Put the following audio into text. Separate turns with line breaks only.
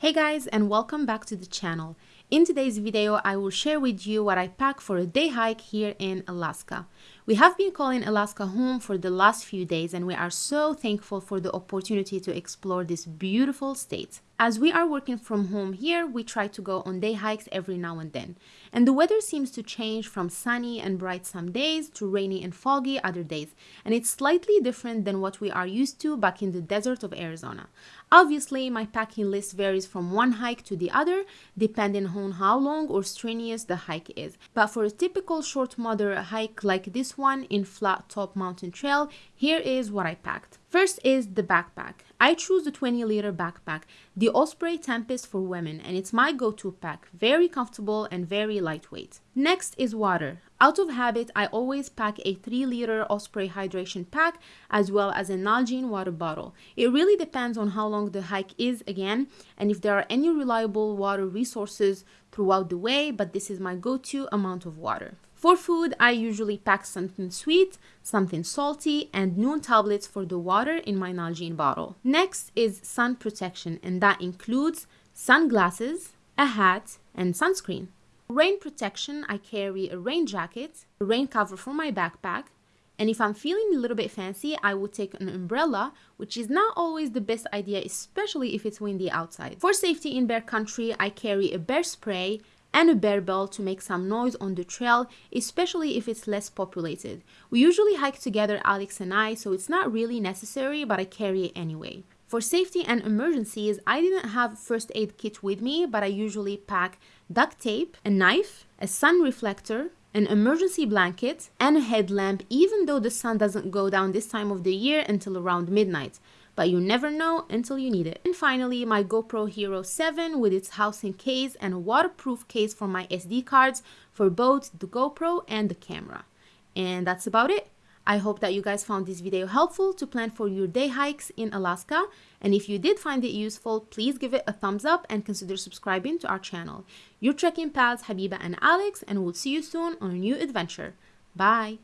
Hey guys and welcome back to the channel. In today's video, I will share with you what I pack for a day hike here in Alaska. We have been calling Alaska home for the last few days and we are so thankful for the opportunity to explore this beautiful state. As we are working from home here, we try to go on day hikes every now and then. And the weather seems to change from sunny and bright some days to rainy and foggy other days. And it's slightly different than what we are used to back in the desert of Arizona. Obviously, my packing list varies from one hike to the other, depending how long or strenuous the hike is. But for a typical short moderate hike like this one in Flat Top Mountain Trail, here is what I packed. First is the backpack. I choose the 20 liter backpack, the Osprey Tempest for women, and it's my go-to pack. Very comfortable and very lightweight. Next is water. Out of habit, I always pack a 3 liter Osprey hydration pack as well as a Nalgene water bottle. It really depends on how long the hike is again and if there are any reliable water resources throughout the way, but this is my go-to amount of water. For food, I usually pack something sweet, something salty, and Nuun tablets for the water in my Nalgene bottle. Next is sun protection, and that includes sunglasses, a hat, and sunscreen. For rain protection, I carry a rain jacket, a rain cover for my backpack, and if I'm feeling a little bit fancy, I will take an umbrella, which is not always the best idea, especially if it's windy outside. For safety in bear country, I carry a bear spray, and a bear bell to make some noise on the trail, especially if it's less populated. We usually hike together, Alex and I, so it's not really necessary, but I carry it anyway. For safety and emergencies, I didn't have first aid kit with me, but I usually pack duct tape, a knife, a sun reflector, an emergency blanket, and a headlamp even though the sun doesn't go down this time of the year until around midnight but you never know until you need it. And finally, my GoPro Hero 7 with its housing case and a waterproof case for my SD cards for both the GoPro and the camera. And that's about it. I hope that you guys found this video helpful to plan for your day hikes in Alaska. And if you did find it useful, please give it a thumbs up and consider subscribing to our channel. Your trekking pals Habiba and Alex, and we'll see you soon on a new adventure. Bye!